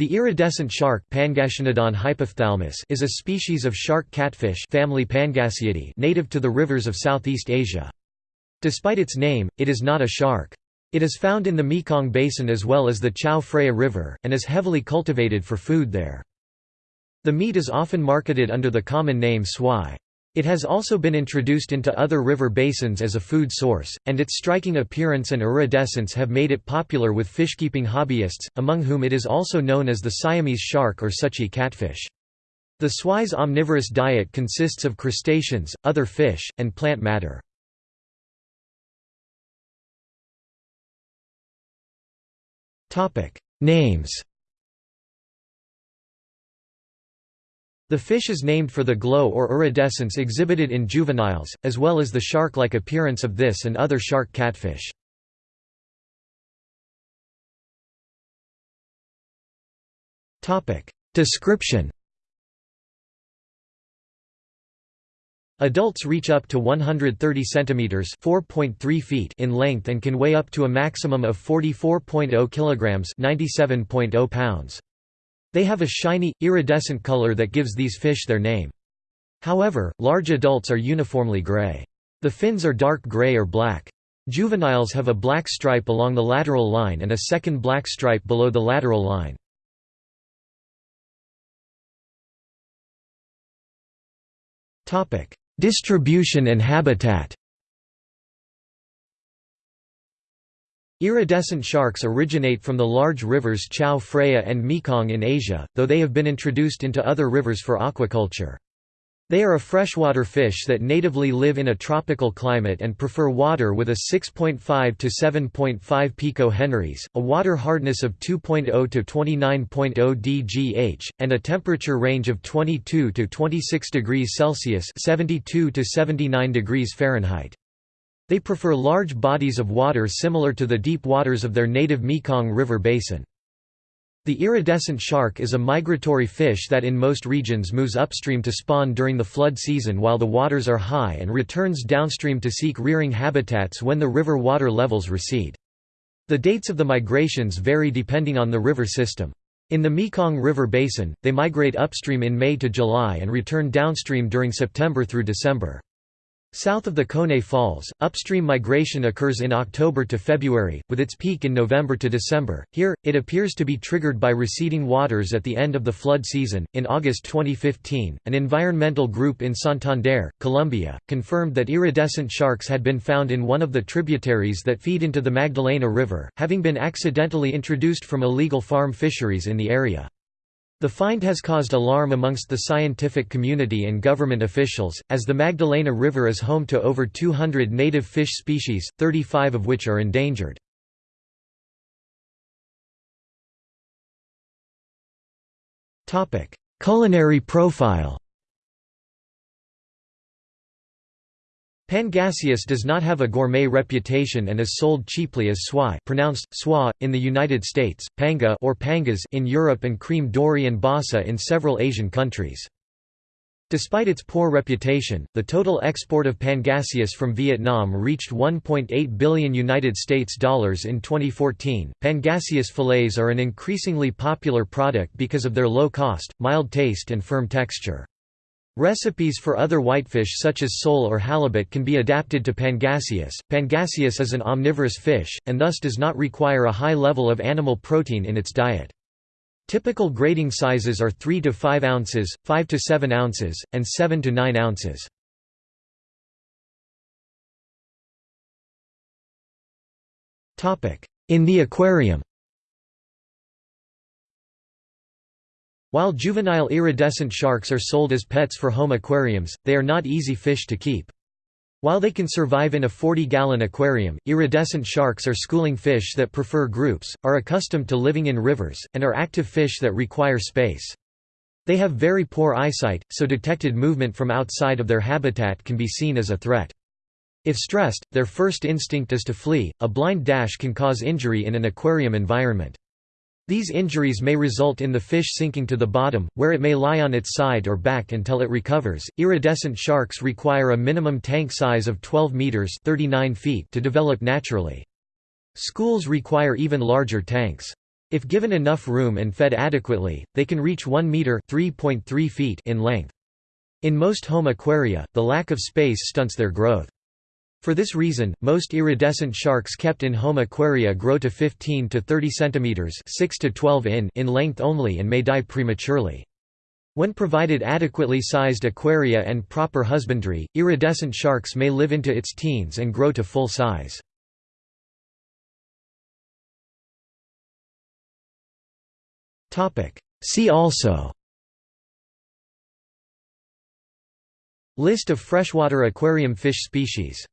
The iridescent shark is a species of shark catfish family Pangasiidae native to the rivers of Southeast Asia. Despite its name, it is not a shark. It is found in the Mekong Basin as well as the Chao Phraya River, and is heavily cultivated for food there. The meat is often marketed under the common name swai. It has also been introduced into other river basins as a food source, and its striking appearance and iridescence have made it popular with fishkeeping hobbyists, among whom it is also known as the Siamese shark or sutchi catfish. The swai's omnivorous diet consists of crustaceans, other fish, and plant matter. Names The fish is named for the glow or iridescence exhibited in juveniles, as well as the shark-like appearance of this and other shark catfish. Description Adults reach up to 130 centimeters (4.3 feet) in length and can weigh up to a maximum of 44.0 kilograms (97.0 pounds). They have a shiny, iridescent color that gives these fish their name. However, large adults are uniformly gray. The fins are dark gray or black. Juveniles have a black stripe along the lateral line and a second black stripe below the lateral line. Distribution and habitat Iridescent sharks originate from the large rivers Chao Phraya and Mekong in Asia, though they have been introduced into other rivers for aquaculture. They are a freshwater fish that natively live in a tropical climate and prefer water with a 6.5 to 7.5 pico-henries, a water hardness of 2.0 to 29.0 dgh, and a temperature range of 22 to 26 degrees Celsius (72 to 79 degrees Fahrenheit). They prefer large bodies of water similar to the deep waters of their native Mekong River basin. The iridescent shark is a migratory fish that in most regions moves upstream to spawn during the flood season while the waters are high and returns downstream to seek rearing habitats when the river water levels recede. The dates of the migrations vary depending on the river system. In the Mekong River basin, they migrate upstream in May to July and return downstream during September through December. South of the Khone Falls, upstream migration occurs in October to February, with its peak in November to December. Here, it appears to be triggered by receding waters at the end of the flood season. In August 2015, an environmental group in Santander, Colombia, confirmed that iridescent sharks had been found in one of the tributaries that feed into the Magdalena River, having been accidentally introduced from illegal farm fisheries in the area. The find has caused alarm amongst the scientific community and government officials, as the Magdalena River is home to over 200 native fish species, 35 of which are endangered. Culinary profile Pangasius does not have a gourmet reputation and is sold cheaply as swai pronounced, swa, in the United States, panga or pangas in Europe and cream dory and basa in several Asian countries. Despite its poor reputation, the total export of Pangasius from Vietnam reached 1.8 billion United States dollars in 2014. Pangasius fillets are an increasingly popular product because of their low cost, mild taste and firm texture. Recipes for other whitefish such as sole or halibut can be adapted to Pangasius. Pangasius is an omnivorous fish, and thus does not require a high level of animal protein in its diet. Typical grading sizes are 3 to 5 ounces, 5 to 7 ounces, and 7 to 9 ounces. In the aquarium While juvenile iridescent sharks are sold as pets for home aquariums, they are not easy fish to keep. While they can survive in a 40-gallon aquarium, iridescent sharks are schooling fish that prefer groups, are accustomed to living in rivers, and are active fish that require space. They have very poor eyesight, so detected movement from outside of their habitat can be seen as a threat. If stressed, their first instinct is to flee. A blind dash can cause injury in an aquarium environment. These injuries may result in the fish sinking to the bottom, where it may lie on its side or back until it recovers. Iridescent sharks require a minimum tank size of 12 meters (39 feet) to develop naturally. Schools require even larger tanks. If given enough room and fed adequately, they can reach 1 meter (3.3 feet) in length. In most home aquaria, the lack of space stunts their growth. For this reason, most iridescent sharks kept in home aquaria grow to 15 to 30 centimeters (6 to 12 in) in length only and may die prematurely. When provided adequately sized aquaria and proper husbandry, iridescent sharks may live into its teens and grow to full size. See also List of freshwater aquarium fish species